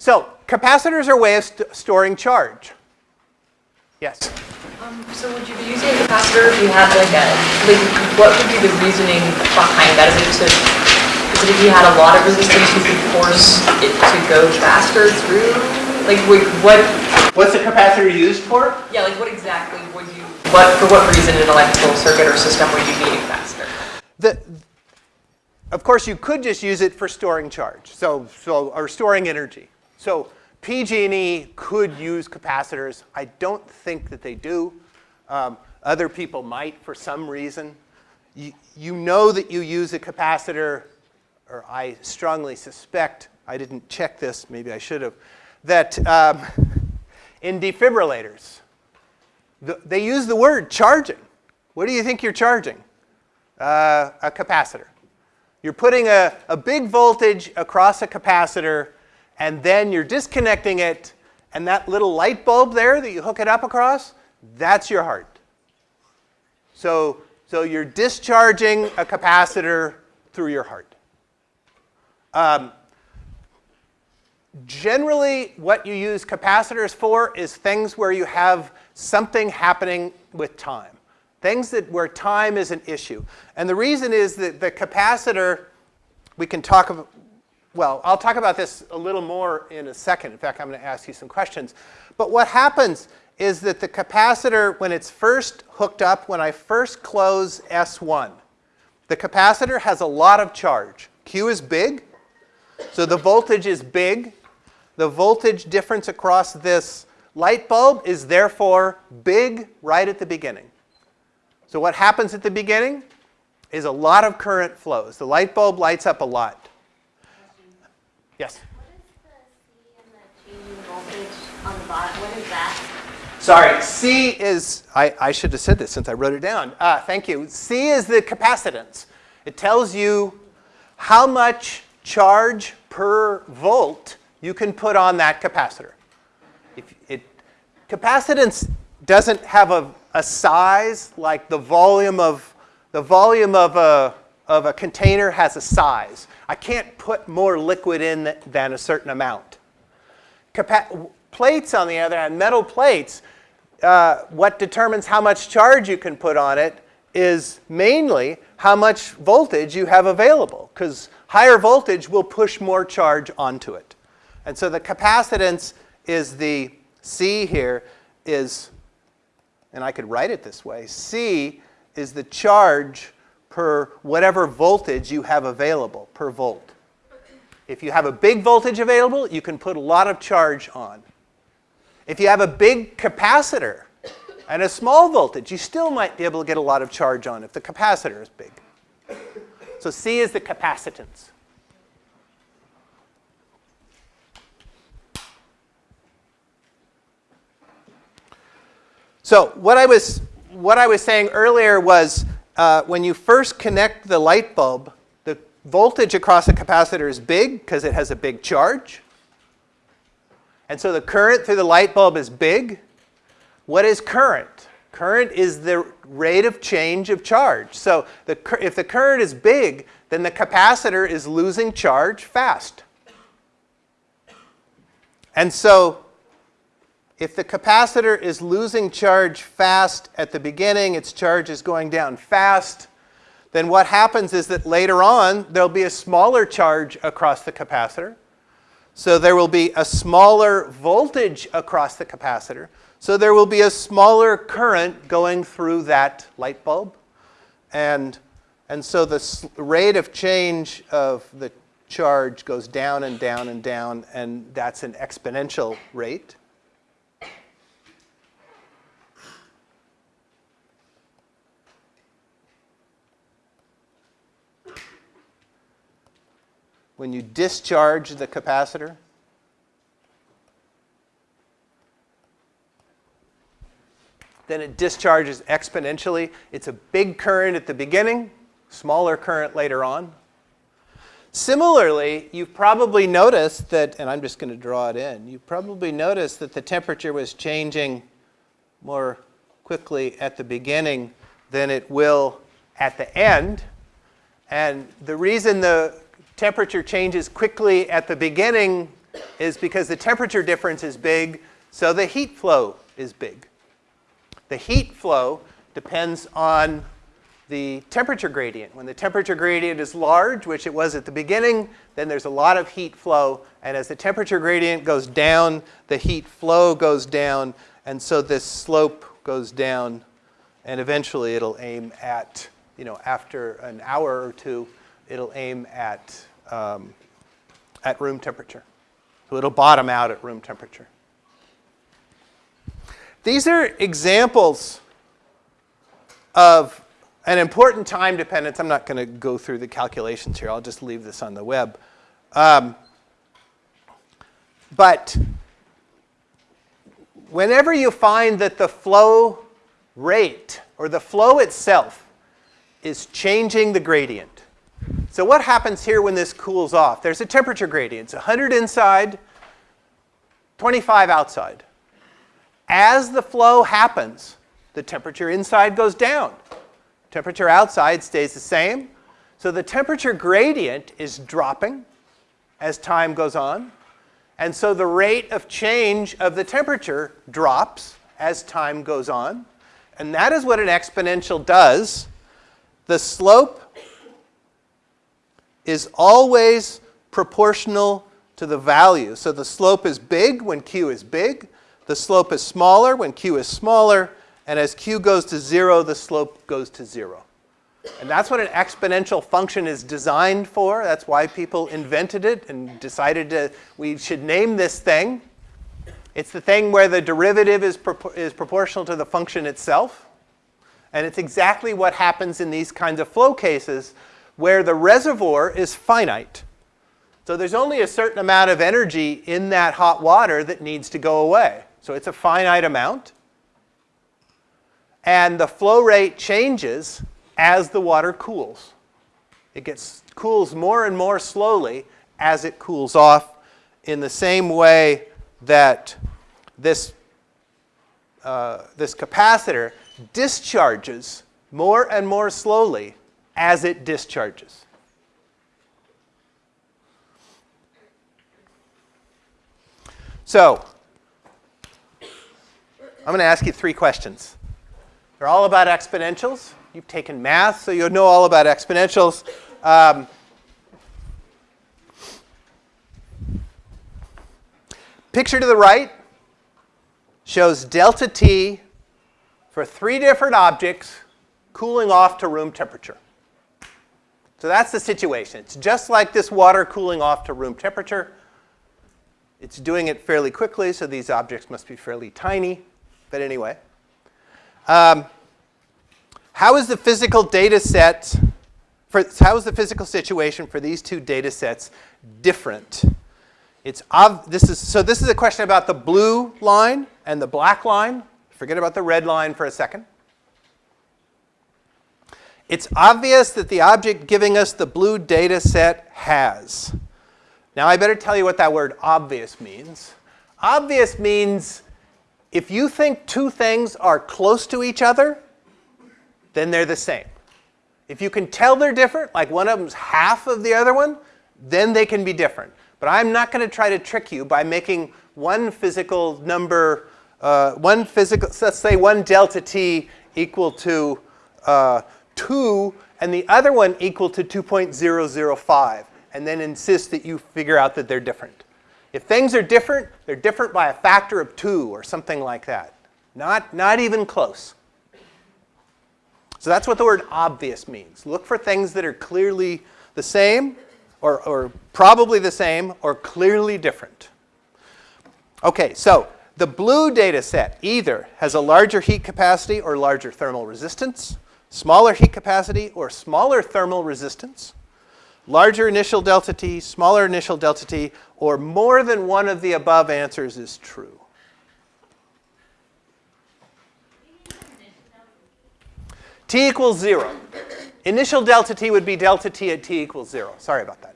So capacitors are a way of st storing charge. Yes? Um, so would you be using a capacitor if you had like a, like what would be the reasoning behind that? Is it to, is it if you had a lot of resistance you could force it to go faster through? Like what? What's the capacitor used for? Yeah, like what exactly would you, what, for what reason in an electrical circuit or system would you need a capacitor? The, of course, you could just use it for storing charge, so, so or storing energy. So PG&E could use capacitors. I don't think that they do. Um, other people might for some reason. You, you know that you use a capacitor, or I strongly suspect, I didn't check this, maybe I should have, that um, in defibrillators, the, they use the word charging. What do you think you're charging? Uh, a capacitor. You're putting a, a big voltage across a capacitor and then you're disconnecting it, and that little light bulb there that you hook it up across, that's your heart. So, so you're discharging a capacitor through your heart. Um, generally, what you use capacitors for is things where you have something happening with time. Things that where time is an issue. And the reason is that the capacitor, we can talk about, well, I'll talk about this a little more in a second. In fact, I'm going to ask you some questions. But what happens is that the capacitor, when it's first hooked up, when I first close S1, the capacitor has a lot of charge. Q is big, so the voltage is big. The voltage difference across this light bulb is therefore big right at the beginning. So what happens at the beginning is a lot of current flows. The light bulb lights up a lot. That? Sorry, C is, I, I should have said this since I wrote it down. Uh, thank you. C is the capacitance. It tells you how much charge per volt you can put on that capacitor. If it, capacitance doesn't have a, a size like the volume of, the volume of a, of a container has a size. I can't put more liquid in than a certain amount. Capa plates, on the other hand, metal plates, uh, what determines how much charge you can put on it is mainly how much voltage you have available, because higher voltage will push more charge onto it. And so the capacitance is the C here is, and I could write it this way, C is the charge per whatever voltage you have available per volt. If you have a big voltage available, you can put a lot of charge on. If you have a big capacitor and a small voltage, you still might be able to get a lot of charge on if the capacitor is big. So C is the capacitance. So what I was, what I was saying earlier was uh, when you first connect the light bulb, the voltage across the capacitor is big because it has a big charge. And so the current through the light bulb is big. What is current? Current is the rate of change of charge. So the, if the current is big, then the capacitor is losing charge fast. And so if the capacitor is losing charge fast at the beginning, its charge is going down fast, then what happens is that later on, there'll be a smaller charge across the capacitor. So there will be a smaller voltage across the capacitor. So there will be a smaller current going through that light bulb. And, and so the rate of change of the charge goes down and down and down, and that's an exponential rate. When you discharge the capacitor, then it discharges exponentially. It's a big current at the beginning, smaller current later on. Similarly, you've probably noticed that, and I'm just going to draw it in, you've probably noticed that the temperature was changing more quickly at the beginning than it will at the end. And the reason the temperature changes quickly at the beginning is because the temperature difference is big, so the heat flow is big. The heat flow depends on the temperature gradient. When the temperature gradient is large, which it was at the beginning, then there's a lot of heat flow. And as the temperature gradient goes down, the heat flow goes down. And so this slope goes down. And eventually it'll aim at, you know, after an hour or two, it'll aim at, um, at room temperature. So it'll bottom out at room temperature. These are examples of an important time dependence. I'm not going to go through the calculations here. I'll just leave this on the web. Um, but whenever you find that the flow rate or the flow itself is changing the gradient. So what happens here when this cools off? There's a temperature gradient. It's 100 inside, 25 outside. As the flow happens, the temperature inside goes down. Temperature outside stays the same. So the temperature gradient is dropping as time goes on. And so the rate of change of the temperature drops as time goes on. And that is what an exponential does. The slope is always proportional to the value. So the slope is big when q is big. The slope is smaller when q is smaller. And as q goes to 0, the slope goes to 0. And that's what an exponential function is designed for. That's why people invented it and decided to, we should name this thing. It's the thing where the derivative is, propor is proportional to the function itself. And it's exactly what happens in these kinds of flow cases where the reservoir is finite. So there's only a certain amount of energy in that hot water that needs to go away. So it's a finite amount. And the flow rate changes as the water cools. It gets cools more and more slowly as it cools off in the same way that this, uh, this capacitor discharges more and more slowly as it discharges. So, I'm going to ask you three questions. They're all about exponentials. You've taken math, so you'll know all about exponentials. Um, picture to the right shows delta T for three different objects cooling off to room temperature. So that's the situation. It's just like this water cooling off to room temperature. It's doing it fairly quickly, so these objects must be fairly tiny. But anyway. Um, how is the physical data set, for, how is the physical situation for these two data sets different? It's this is, so this is a question about the blue line and the black line. Forget about the red line for a second. It's obvious that the object giving us the blue data set has. Now I better tell you what that word obvious means. Obvious means if you think two things are close to each other, then they're the same. If you can tell they're different, like one of them's half of the other one, then they can be different. But I'm not going to try to trick you by making one physical number, uh, one physical, let's say one delta t equal to uh, 2 and the other one equal to 2.005 and then insist that you figure out that they're different. If things are different, they're different by a factor of 2 or something like that. Not, not even close. So that's what the word obvious means. Look for things that are clearly the same or, or probably the same or clearly different. Okay, so the blue data set either has a larger heat capacity or larger thermal resistance smaller heat capacity or smaller thermal resistance, larger initial delta T, smaller initial delta T, or more than one of the above answers is true. T equals 0. Initial delta T would be delta T at T equals 0. Sorry about that.